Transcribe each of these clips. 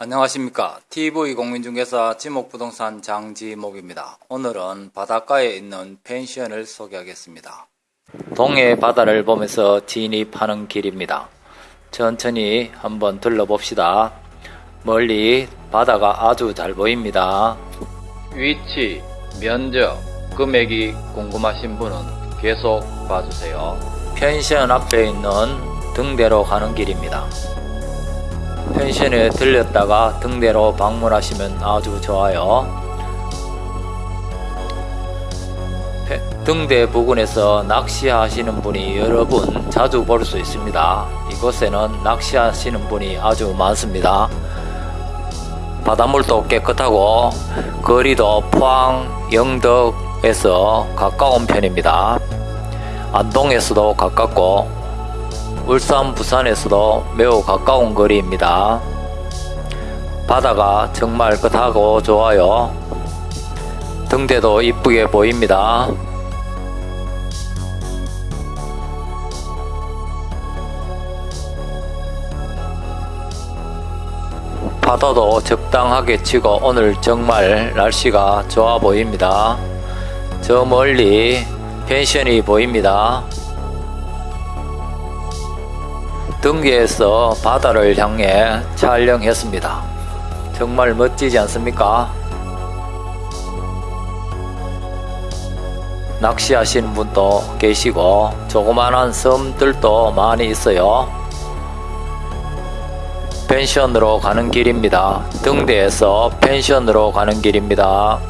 안녕하십니까 TV공인중개사 지목부동산 장지목입니다. 오늘은 바닷가에 있는 펜션을 소개하겠습니다. 동해 바다를 보면서 진입하는 길입니다. 천천히 한번 둘러봅시다. 멀리 바다가 아주 잘 보입니다. 위치, 면적, 금액이 궁금하신 분은 계속 봐주세요. 펜션 앞에 있는 등대로 가는 길입니다. 펜션에 들렸다가 등대로 방문하시면 아주 좋아요. 페- 등대 부근에서 낚시하시는 분이 여러 분 자주 볼 수 있습니다. 이곳에는 낚시하시는 분이 아주 많습니다. 바닷물도 깨끗하고 거리도 포항, 영덕에서 가까운 편입니다. 안동에서도 가깝고 울산, 부산에서도 매우 가까운 거리입니다. 바다가 정말 깨끗하고 좋아요. 등대도 이쁘게 보입니다. 파도도 적당하게 치고 오늘 정말 날씨가 좋아 보입니다. 저 멀리 펜션이 보입니다. 등계에서 바다를 향해 촬영했습니다. 정말 멋지지 않습니까? 낚시하시는 분도 계시고 조그만한 섬들도 많이 있어요. 펜션으로 가는 길입니다. 등대에서 펜션으로 가는 길입니다.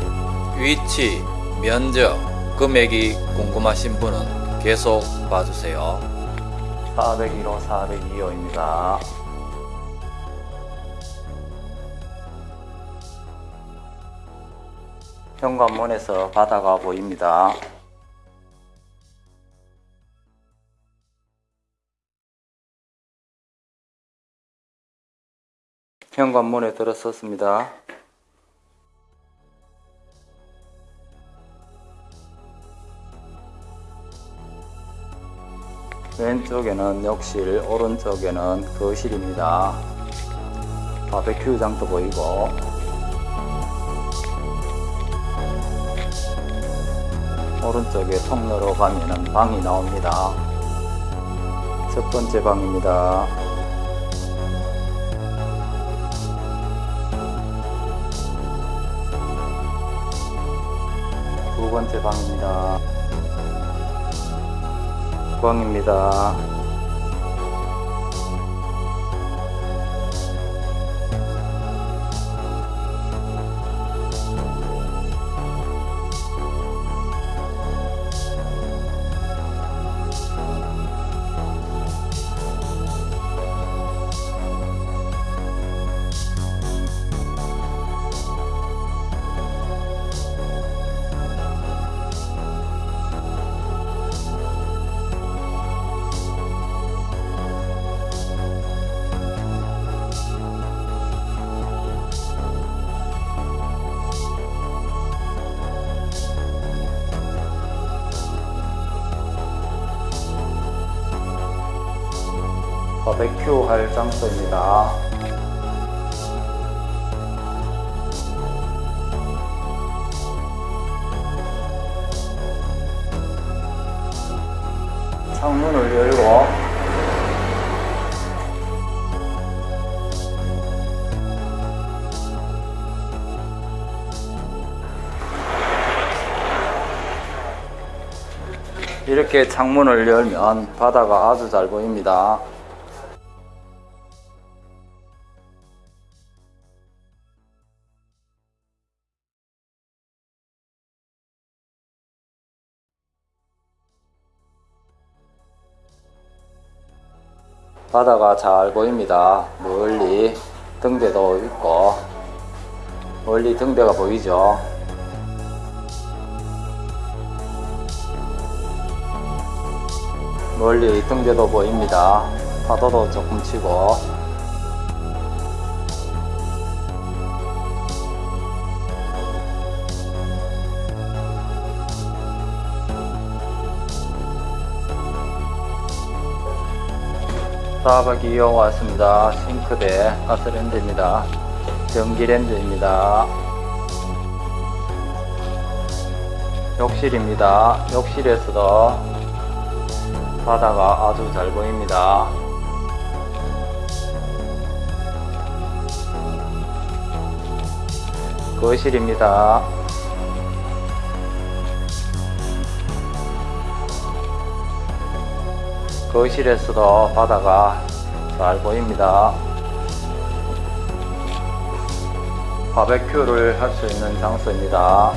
위치, 면적, 금액이 궁금하신 분은 계속 봐주세요. 401호, 402호입니다. 현관문에서 바다가 보입니다. 현관문에 들어섰습니다. 왼쪽에는 욕실, 오른쪽에는 거실입니다. 바베큐장도 보이고 오른쪽에 통로로 가면은 방이 나옵니다. 첫 번째 방입니다. 두 번째 방입니다. 방입니다. 바베큐 할 장소입니다. 창문을 열고 이렇게 창문을 열면 바다가 아주 잘 보입니다. 바다가 잘 보입니다. 멀리 등대도 있고 멀리 등대가 보이죠. 멀리 등대도 보입니다. 파도도 조금 치고 스타벅이 이용 왔습니다. 싱크대 가스렌지입니다. 전기렌즈입니다. 욕실입니다. 욕실에서도 바다가 아주 잘 보입니다. 거실입니다. 거실에서도 바다가 잘 보입니다. 바베큐를 할 수 있는 장소입니다.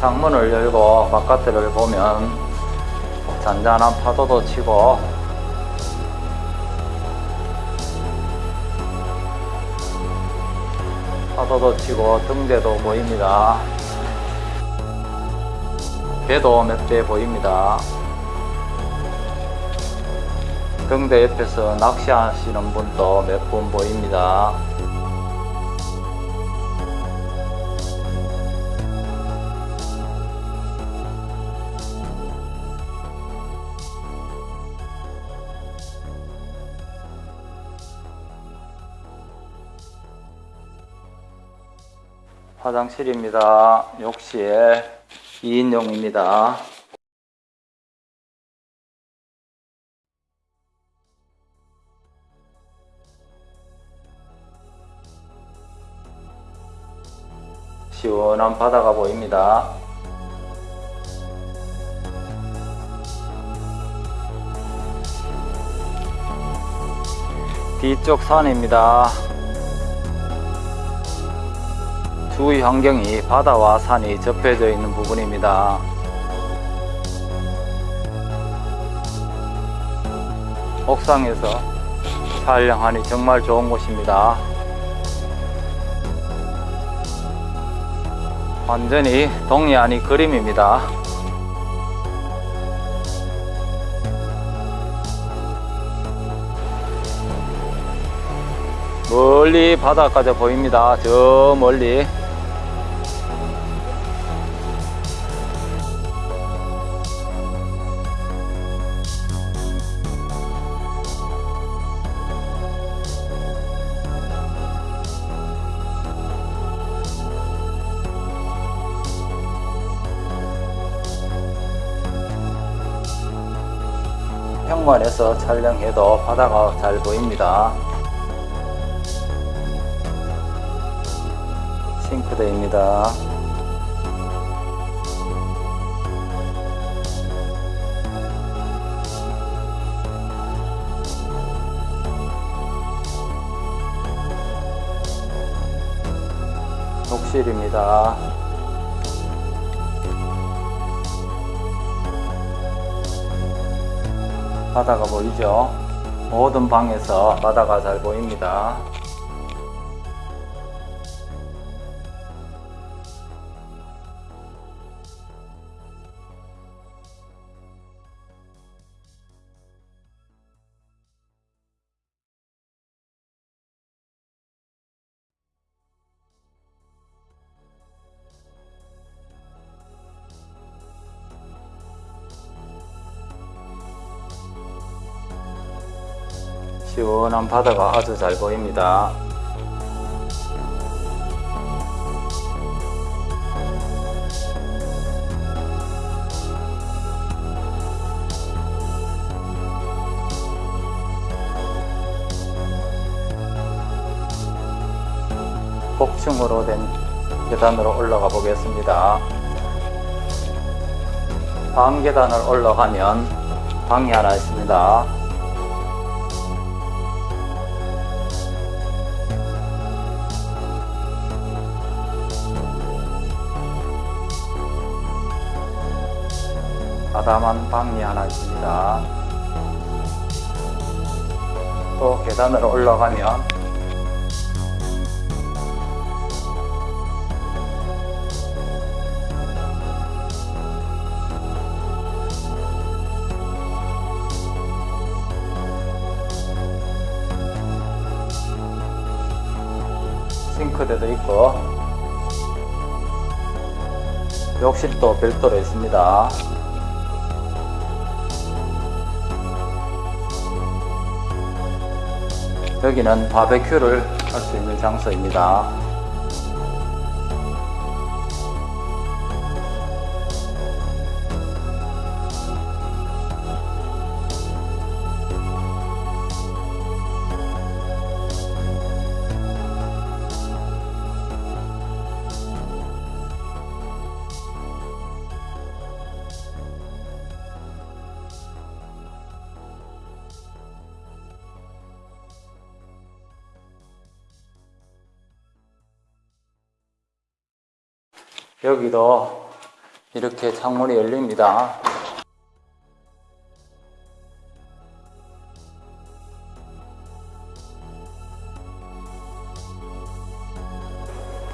창문을 열고 바깥을 보면 잔잔한 파도도 치고 파도도 치고 등대도 보입니다. 배도 몇 대 보입니다. 등대 옆에서 낚시하시는 분도 몇 분 보입니다. 화장실입니다. 욕실 2인용입니다. 시원한 바다가 보입니다. 뒤쪽 산입니다. 주위 환경이 바다와 산이 접해져 있는 부분입니다. 옥상에서 촬영하니 정말 좋은 곳입니다. 완전히 아니 그림입니다. 멀리 바다까지 보입니다. 저 멀리. 현관에서 촬영해도 바다가 잘 보입니다. 싱크대입니다. 욕실입니다. 바다가 보이죠? 모든 방에서 바다가 잘 보입니다. 시원한 바다가 아주 잘 보입니다. 복층으로 된 계단으로 올라가 보겠습니다. 방 계단을 올라가면 방이 하나 있습니다. 아담한 방이 하나 있습니다. 또 계단으로 올라가면 싱크대도 있고 욕실도 별도로 있습니다. 여기는 바베큐를 할 수 있는 장소입니다. 여기도 이렇게 창문이 열립니다.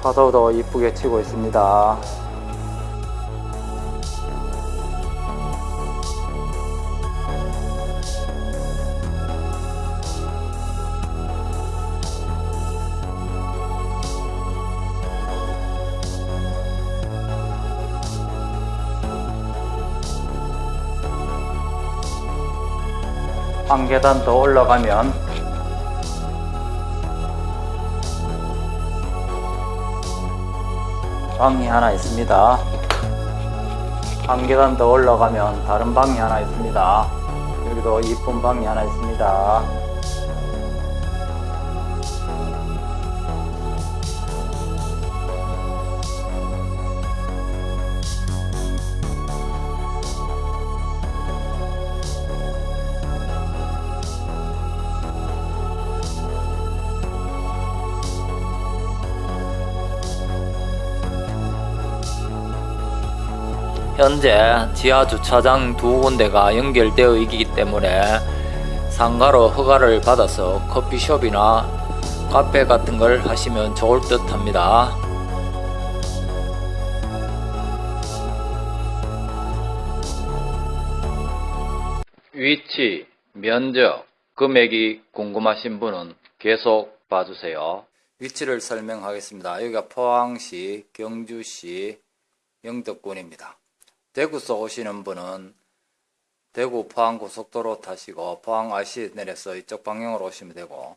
파도도 이쁘게 치고 있습니다. 한 계단 더 올라가면 방이 하나 있습니다. 한 계단 더 올라가면 다른 방이 하나 있습니다. 여기도 이쁜 방이 하나 있습니다. 현재 지하 주차장 두 군데가 연결되어 있기 때문에 상가로 허가를 받아서 커피숍이나 카페 같은 걸 하시면 좋을 듯 합니다. 위치, 면적, 금액이 궁금하신 분은 계속 봐주세요. 위치를 설명하겠습니다. 여기가 포항시, 경주시, 영덕군입니다. 대구서 오시는 분은 대구 포항 고속도로 타시고 포항 IC 내려서 이쪽 방향으로 오시면 되고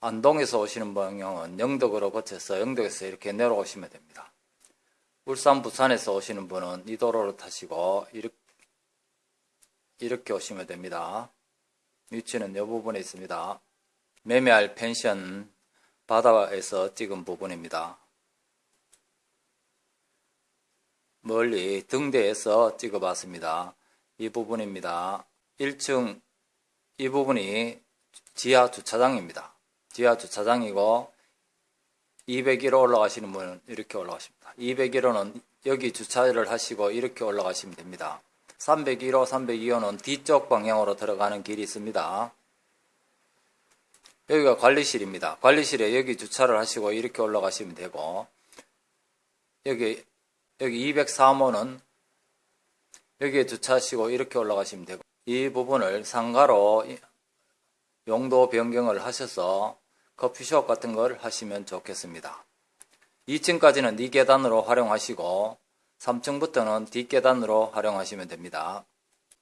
안동에서 오시는 방향은 영덕으로 거쳐서 영덕에서 이렇게 내려오시면 됩니다. 울산 부산에서 오시는 분은 이 도로를 타시고 이렇게, 이렇게 오시면 됩니다. 위치는 이 부분에 있습니다. 매매할 펜션 바다에서 찍은 부분입니다. 멀리 등대에서 찍어봤습니다. 이 부분입니다. 1층 이 부분이 지하 주차장입니다. 지하 주차장이고 201호 올라가시는 분은 이렇게 올라가십니다. 201호는 여기 주차를 하시고 이렇게 올라가시면 됩니다. 301호, 302호는 뒤쪽 방향으로 들어가는 길이 있습니다. 여기가 관리실입니다. 관리실에 여기 주차를 하시고 이렇게 올라가시면 되고 여기 여기 203호는 여기에 주차하시고 이렇게 올라가시면 되고 이 부분을 상가로 용도 변경을 하셔서 커피숍 같은 걸 하시면 좋겠습니다. 2층까지는 이 계단으로 활용하시고 3층부터는 뒷계단으로 활용하시면 됩니다.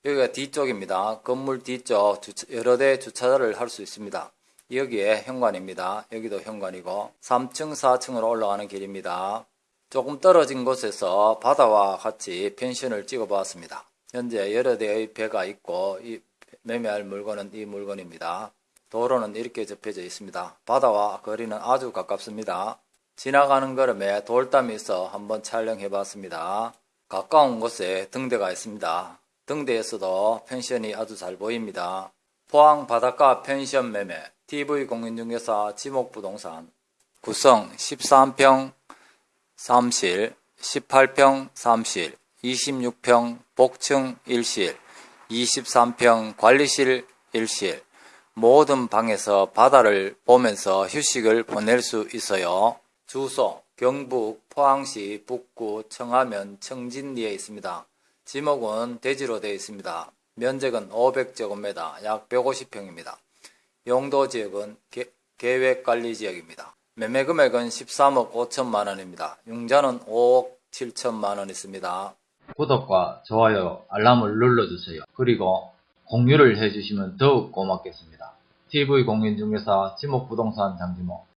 여기가 뒤쪽입니다. 건물 뒤쪽 여러 대 주차를 할 수 있습니다. 여기에 현관입니다. 여기도 현관이고 3층, 4층으로 올라가는 길입니다. 조금 떨어진 곳에서 바다와 같이 펜션을 찍어 보았습니다. 현재 여러 대의 배가 있고 이 매매할 물건은 이 물건입니다. 도로는 이렇게 접혀져 있습니다. 바다와 거리는 아주 가깝습니다. 지나가는 걸음에 돌담이 있어 한번 촬영해 봤습니다. 가까운 곳에 등대가 있습니다. 등대에서도 펜션이 아주 잘 보입니다. 포항 바닷가 펜션 매매 TV공인중개사 지목부동산 구성 13평 3실, 18평 3실, 26평 복층 1실, 23평 관리실 1실, 모든 방에서 바다를 보면서 휴식을 보낼 수 있어요. 주소 경북 포항시 북구 청하면 청진리에 있습니다. 지목은 대지로 되어 있습니다. 면적은 500제곱미터 약 150평입니다. 용도 지역은 계획관리지역입니다. 매매 금액은 13억 5천만 원입니다. 융자는 5억 7천만 원 있습니다. 구독과 좋아요, 알람을 눌러주세요. 그리고 공유를 해주시면 더욱 고맙겠습니다. TV공인중개사 지목부동산 장지모